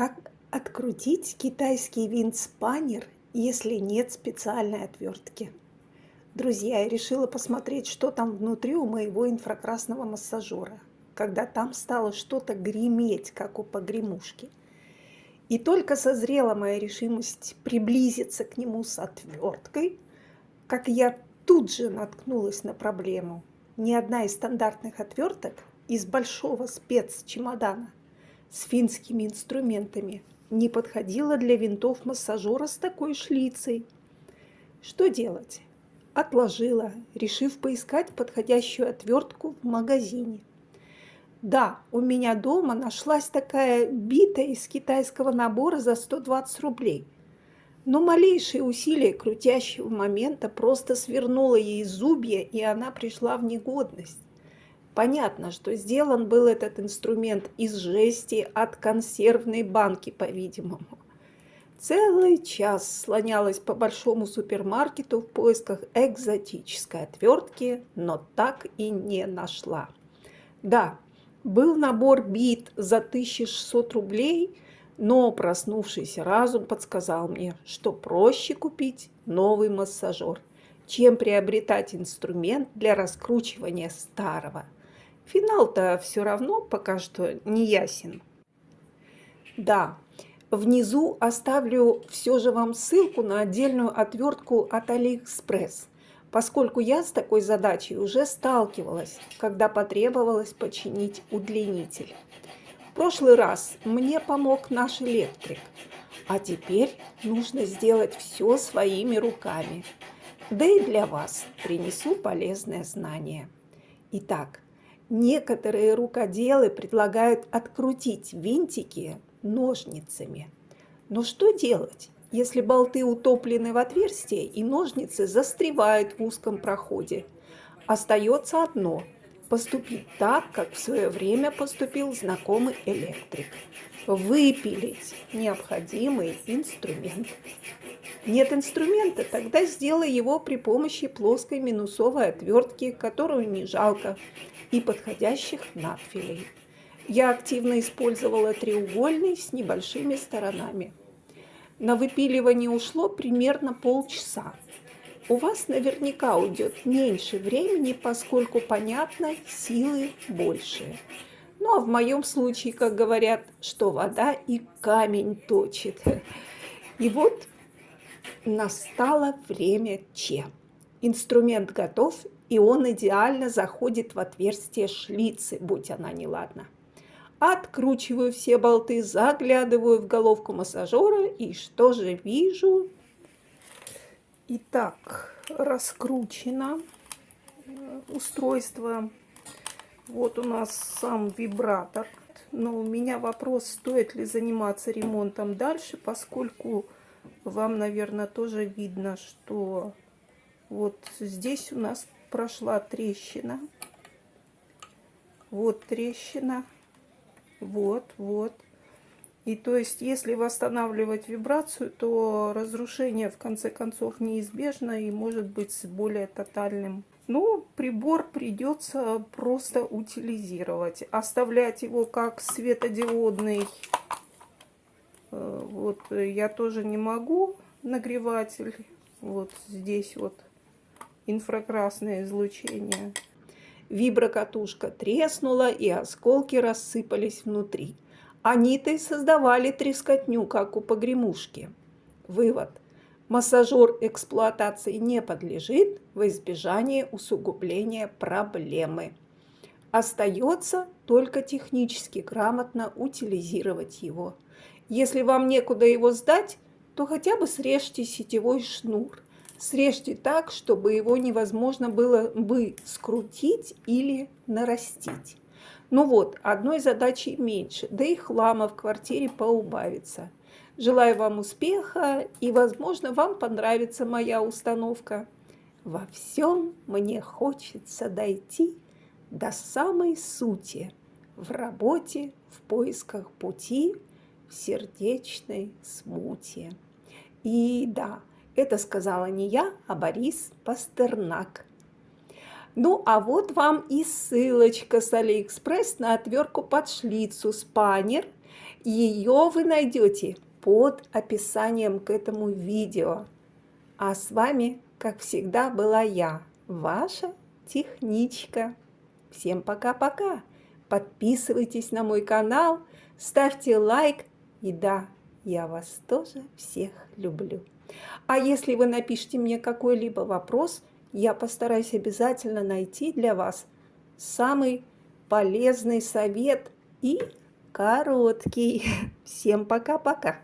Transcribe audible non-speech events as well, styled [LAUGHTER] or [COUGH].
Как открутить китайский винт-спаннер, если нет специальной отвертки? Друзья, я решила посмотреть, что там внутри у моего инфракрасного массажера, когда там стало что-то греметь, как у погремушки. И только созрела моя решимость приблизиться к нему с отверткой, как я тут же наткнулась на проблему. Ни одна из стандартных отверток из большого спецчемодана с финскими инструментами не подходила для винтов массажера с такой шлицей. Что делать? Отложила, решив поискать подходящую отвертку в магазине. Да, у меня дома нашлась такая бита из китайского набора за 120 рублей. Но малейшее усилие крутящего момента просто свернуло ей зубья, и она пришла в негодность. Понятно, что сделан был этот инструмент из жести от консервной банки, по-видимому. Целый час слонялась по большому супермаркету в поисках экзотической отвертки, но так и не нашла. Да, был набор бит за 1600 рублей, но проснувшийся разум подсказал мне, что проще купить новый массажер, чем приобретать инструмент для раскручивания старого – Финал-то все равно пока что не ясен. Да, внизу оставлю все же вам ссылку на отдельную отвертку от Алиэкспресс, поскольку я с такой задачей уже сталкивалась, когда потребовалось починить удлинитель. В прошлый раз мне помог наш электрик, а теперь нужно сделать все своими руками. Да и для вас принесу полезное знание. Итак, Некоторые рукоделы предлагают открутить винтики ножницами. Но что делать, если болты утоплены в отверстие и ножницы застревают в узком проходе? Остается одно – поступить так, как в свое время поступил знакомый электрик. Выпилить необходимый инструмент. Нет инструмента, тогда сделай его при помощи плоской минусовой отвертки, которую не жалко, и подходящих надфилей. Я активно использовала треугольный с небольшими сторонами. На выпиливание ушло примерно полчаса. У вас наверняка уйдет меньше времени, поскольку, понятно, силы больше. Ну а в моем случае, как говорят, что вода и камень точит. И вот настало время Че. Инструмент готов, и он идеально заходит в отверстие шлицы, будь она неладна. Откручиваю все болты, заглядываю в головку массажера, и что же вижу? Итак, раскручено устройство. Вот у нас сам вибратор. Но у меня вопрос, стоит ли заниматься ремонтом дальше, поскольку вам, наверное, тоже видно, что вот здесь у нас прошла трещина. Вот трещина. Вот, вот. И то есть, если восстанавливать вибрацию, то разрушение в конце концов неизбежно и может быть более тотальным. Ну, прибор придется просто утилизировать. Оставлять его как светодиодный, э, вот я тоже не могу, нагреватель. Вот здесь вот инфракрасное излучение. Виброкатушка треснула, и осколки рассыпались внутри. Они-то и создавали трескотню, как у погремушки. Вывод. Массажер эксплуатации не подлежит в избежание усугубления проблемы. Остается только технически грамотно утилизировать его. Если вам некуда его сдать, то хотя бы срежьте сетевой шнур – Срежьте так, чтобы его невозможно было бы скрутить или нарастить. Ну вот, одной задачи меньше, да и хлама в квартире поубавится. Желаю вам успеха и, возможно, вам понравится моя установка. Во всем мне хочется дойти до самой сути в работе, в поисках пути, в сердечной смуте. И да, это сказала не я, а Борис Пастернак. Ну, а вот вам и ссылочка с Алиэкспресс на отвертку под шлицу spanner. Ее вы найдете под описанием к этому видео. А с вами, как всегда, была я, ваша техничка. Всем пока-пока. Подписывайтесь на мой канал, ставьте лайк. И да, я вас тоже всех люблю. А если вы напишите мне какой-либо вопрос, я постараюсь обязательно найти для вас самый полезный совет и короткий. [LAUGHS] Всем пока-пока.